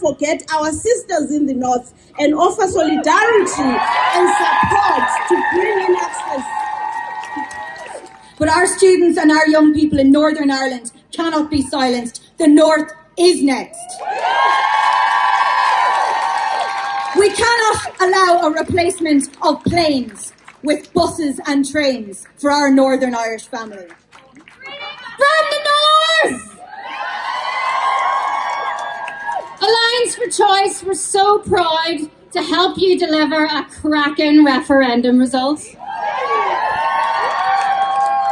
forget our sisters in the north and offer solidarity and support to bring in access. But our students and our young people in Northern Ireland cannot be silenced. The North is next. We cannot allow a replacement of planes with buses and trains for our Northern Irish family. From the North! Alliance for Choice, we're so proud to help you deliver a cracking referendum result.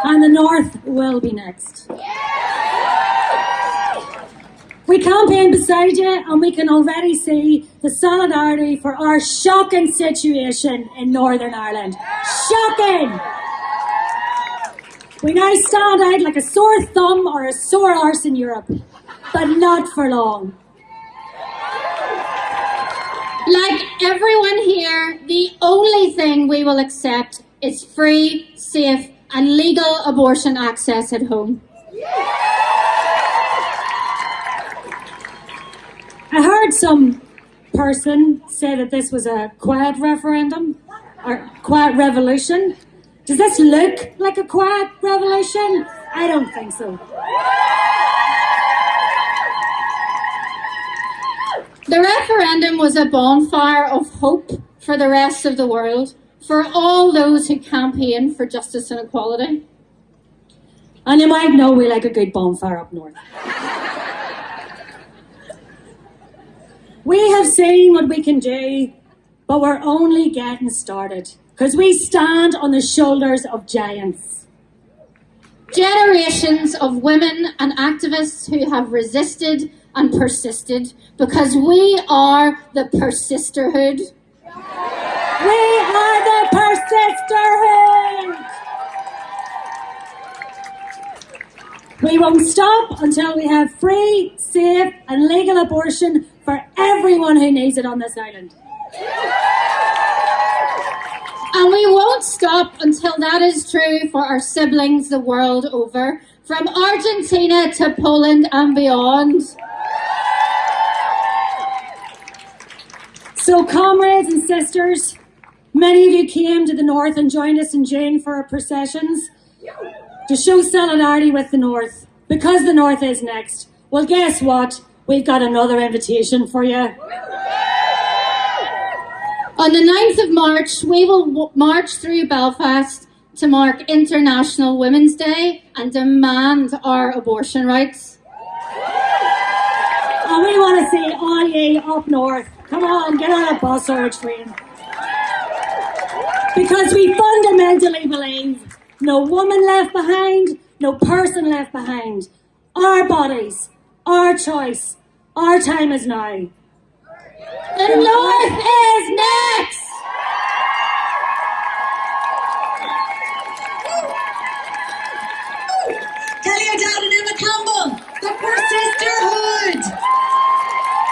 And the North will be next. We campaign beside you and we can already see the solidarity for our shocking situation in Northern Ireland. Shocking! We now stand out like a sore thumb or a sore arse in Europe, but not for long. Like everyone here, the only thing we will accept is free, safe and legal abortion access at home. I heard some person say that this was a quiet referendum or quiet revolution. Does this look like a quiet revolution? I don't think so. Referendum was a bonfire of hope for the rest of the world, for all those who campaign for justice and equality. And you might know we like a good bonfire up north. We have seen what we can do, but we're only getting started because we stand on the shoulders of giants. Generations of women and activists who have resisted and persisted because we are the persisterhood. We are the persisterhood! We won't stop until we have free, safe and legal abortion for everyone who needs it on this island. And we won't stop until that is true for our siblings the world over, from Argentina to Poland and beyond. So, comrades and sisters, many of you came to the North and joined us in June for our processions to show solidarity with the North because the North is next. Well, guess what? We've got another invitation for you. On the 9th of March, we will march through Belfast to mark International Women's Day and demand our abortion rights. And we want to see all ye up north. Come on, get on a bus or a train. Because we fundamentally believe no woman left behind, no person left behind. Our bodies, our choice, our time is now. The North is next!